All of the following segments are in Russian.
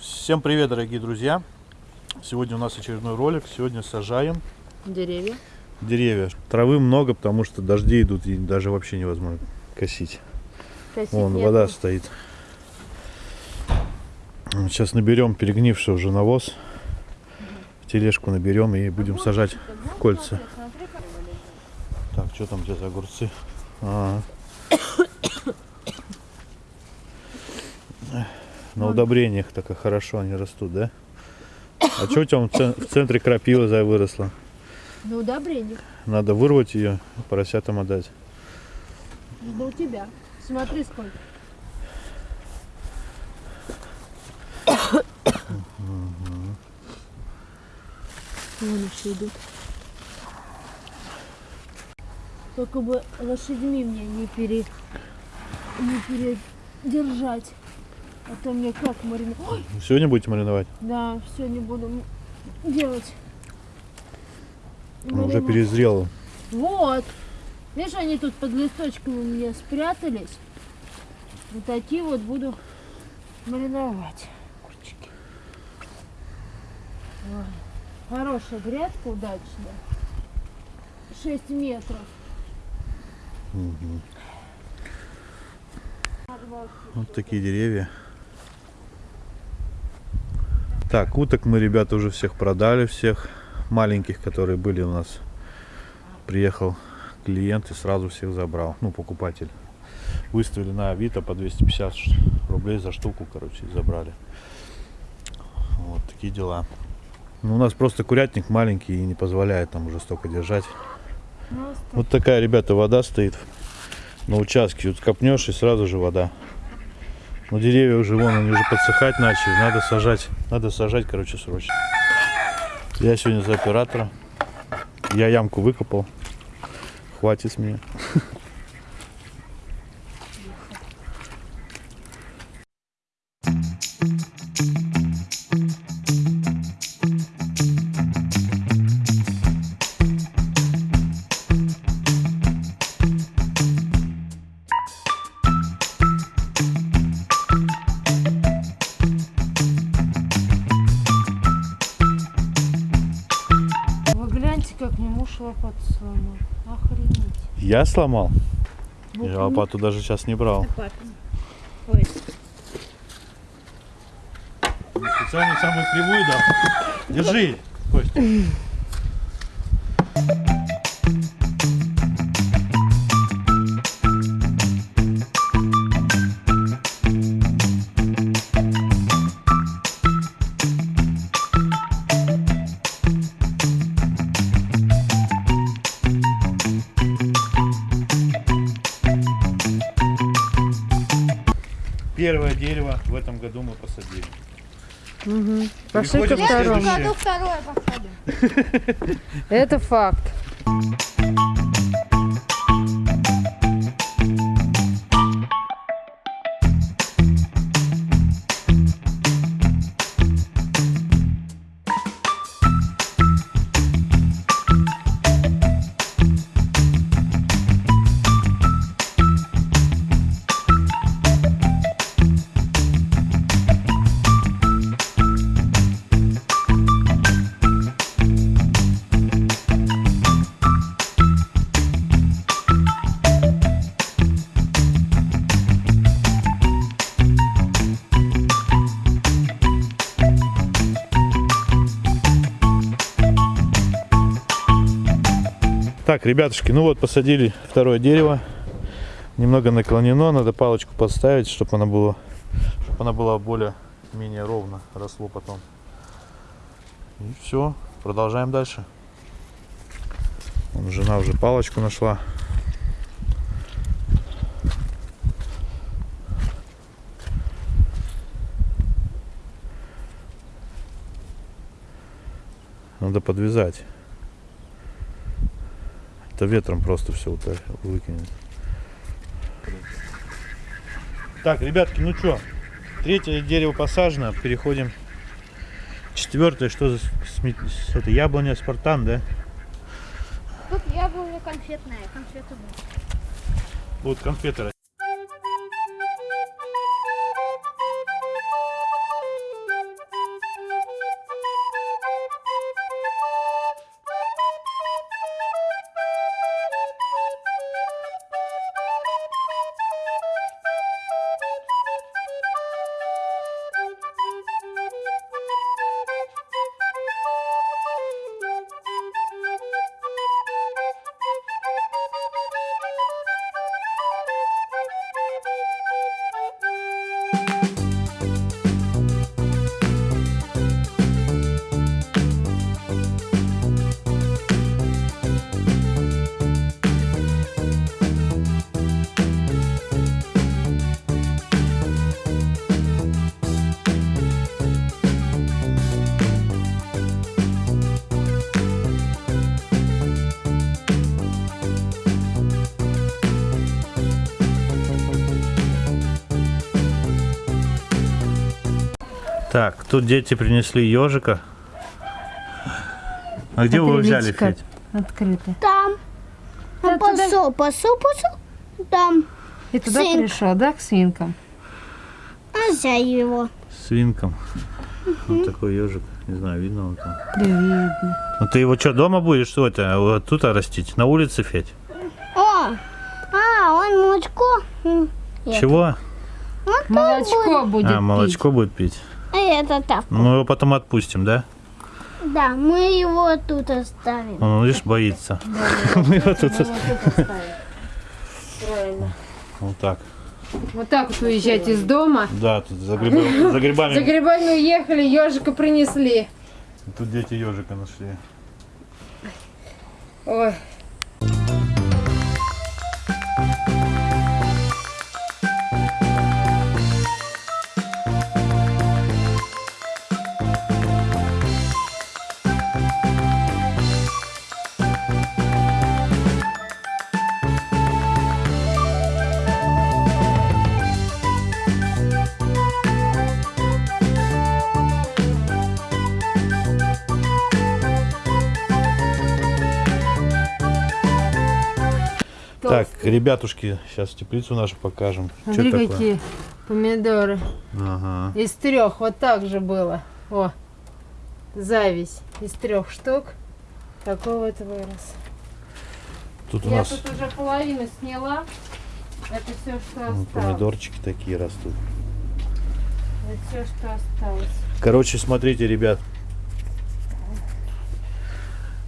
Всем привет, дорогие друзья! Сегодня у нас очередной ролик. Сегодня сажаем Деревья. деревья. Травы много, потому что дожди идут и даже вообще невозможно косить. Косить Вон нету. вода стоит. Сейчас наберем перегнивший уже навоз. Тележку наберем и будем сажать кольца. Так, что там тебя за огурцы? Ага. На удобрениях так и хорошо они растут, да? А что у тебя в цен- в центре крапива за выросла? На удобрение. Надо вырвать ее, поросятам отдать. Да у тебя. Смотри сколько. Вон еще идут. Только бы лошадьми мне не пере... не передержать. А то мне как мариновать. Ой, Сегодня будете мариновать? да, не буду делать. Уже перезрело. Вот. Видишь, они тут под листочками у меня спрятались. Вот такие вот буду мариновать. Курчики. Ой, Хорошая грядка, удачная. 6 метров. Вот такие деревья. Так, уток мы, ребята, уже всех продали, всех маленьких, которые были у нас. Приехал клиент и сразу всех забрал, ну, покупатель. Выставили на Авито по 250 ш- рублей за штуку, короче, и забрали. Вот такие дела. Ну, у нас просто курятник маленький и не позволяет там уже столько держать. Просто Вот такая, ребята, вода стоит на участке. Вот копнешь и сразу же вода. Но деревья уже вон, они уже подсыхать начали. Надо сажать. Надо сажать, короче, срочно. Я сегодня за оператора. Я ямку выкопал. Хватит с меня. лопату сломал. Охренеть. Я сломал. Вот Я у лопату даже сейчас не брал. Ой, Специально самую кривую дал. Держи, Костя. Первое дерево в этом году мы посадили. Пошли ко второму. году второе посадим. Это факт. Так, ребятушки, ну вот посадили второе дерево. Немного наклонено, надо палочку подставить, чтобы она была, чтобы она была более-менее ровно росло потом. И все, продолжаем дальше. Вон жена уже палочку нашла. Надо подвязать. Это ветром просто все выкинет. Так, ребятки, ну что, третье дерево посажено, переходим. Четвертое, что за это яблоня спартан, да? Тут яблоня конфетная, конфеты будут. Вот конфеты Música Так, тут дети принесли ежика. А где вы его взяли, Федь? Открыто. Там. А посол, посол, посол. Там. И туда Свинка. пришел, да, к свинкам? А взял его. Свинком. Вот такой ежик. Не знаю, видно он там. Да видно. Ну ты его что, дома будешь, что это, вот тут растить? На улице, Федь? О, а, он молочко. Чего? Вот Молочко будет а, молочко будет пить. А это так. Ну, мы его потом отпустим, да? Да, мы его тут оставим. Он, видишь, боится. Мы его тут... пить. Вот. Правильно. Так. Вот так вот уезжать из дома. Да, тут за, грибами, за За грибами. грибами уехали, ежика принесли. Тут дети ежика нашли. Ой. Так, ребятушки, сейчас теплицу нашу покажем. Смотри, какие помидоры. Ага. Из трех, вот так же было. О, зависть. Из трех штук. Такой вот вырос. Тут у Я нас тут уже половину сняла. Это все, что ну, осталось. помидорчики такие растут. Это все, что осталось. Короче, смотрите, ребят.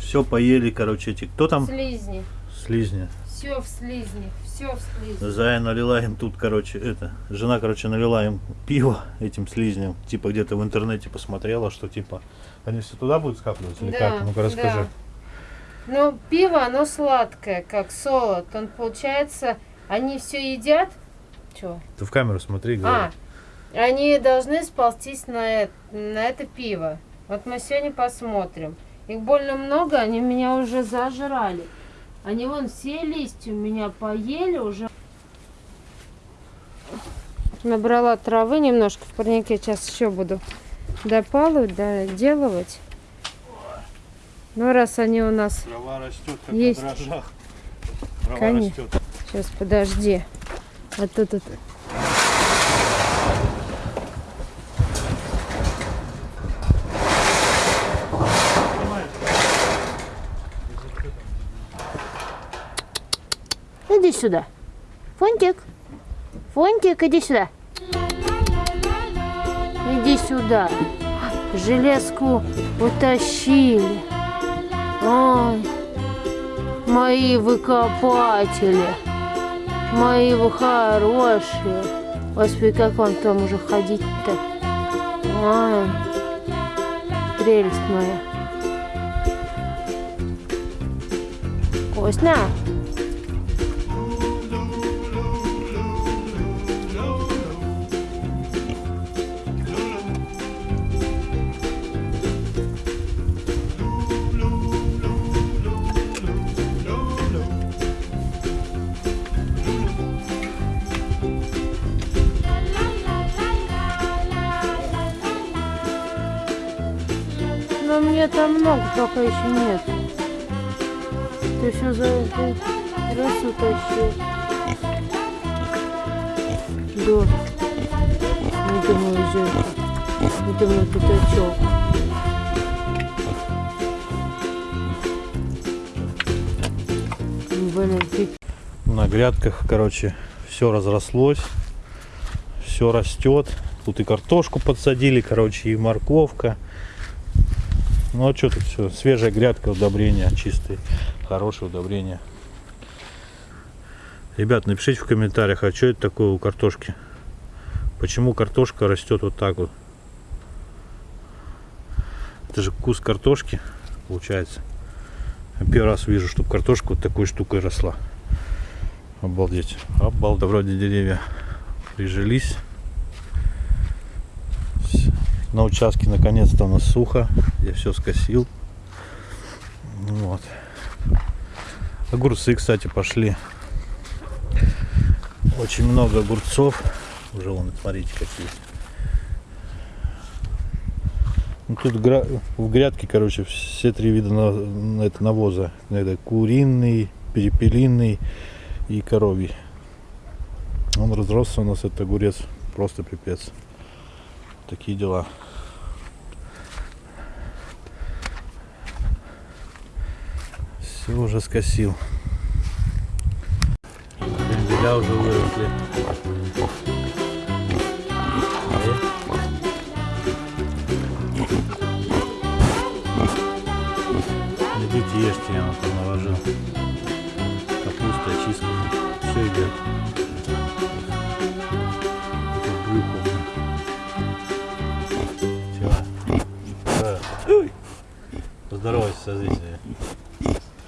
Все поели, короче, эти. Кто там? Слизни. Слизни. Все в слизни. Все в слизни. Зая налила им тут, короче, это. Жена, короче, налила им пиво этим слизням. Типа где-то в интернете посмотрела, что типа они все туда будут скапливаться или как? Ну-ка расскажи. Ну, пиво, оно сладкое, как солод. Он, получается, они все едят. Чего? Ты в камеру смотри, А, говори. они должны сползтись на это, на это пиво. Вот мы сегодня посмотрим. Их больно много, они меня уже зажрали. Они вон все листья у меня поели уже. Набрала травы немножко в парнике. Сейчас еще буду допалывать, доделывать. Ну, раз они у нас... Трава растет, как на Есть. дрожжах. Трава Конечно. растет. Сейчас, подожди. А то тут... Иди сюда. Фонтик. Фонтик, иди сюда. Иди сюда. Железку утащили. Ой, мои выкопатели. Мои вы хорошие. Господи, как вам там уже ходить-то? Ой, прелесть моя. Вкусно? Там много, только еще нет. Ты ты все за эту раз утащил. Да. Это мой зеркало. Это мой пятачок. Блин, На грядках, короче, все разрослось, все растет. Тут и картошку подсадили, короче, и морковка. Ну а что тут все? Свежая грядка, удобрения чистые, хорошее удобрение. Ребят, напишите в комментариях, а что это такое у картошки? Почему картошка растет вот так вот? Это же кус картошки, получается. Первый раз вижу, чтобы картошка вот такой штукой росла. Обалдеть. Обалдеть. Вроде деревья прижились. На участке наконец-то у нас сухо. Я все скосил. Вот. Огурцы, кстати, пошли. Очень много огурцов. Уже вон, смотрите, какие. Ну, тут в грядке, короче, все три вида на- на это навоза. Это куриный, перепелиный и коровий. Он разросся у нас, этот огурец, просто пипец. Такие дела. Все уже скосил. Кренделя уже выросли.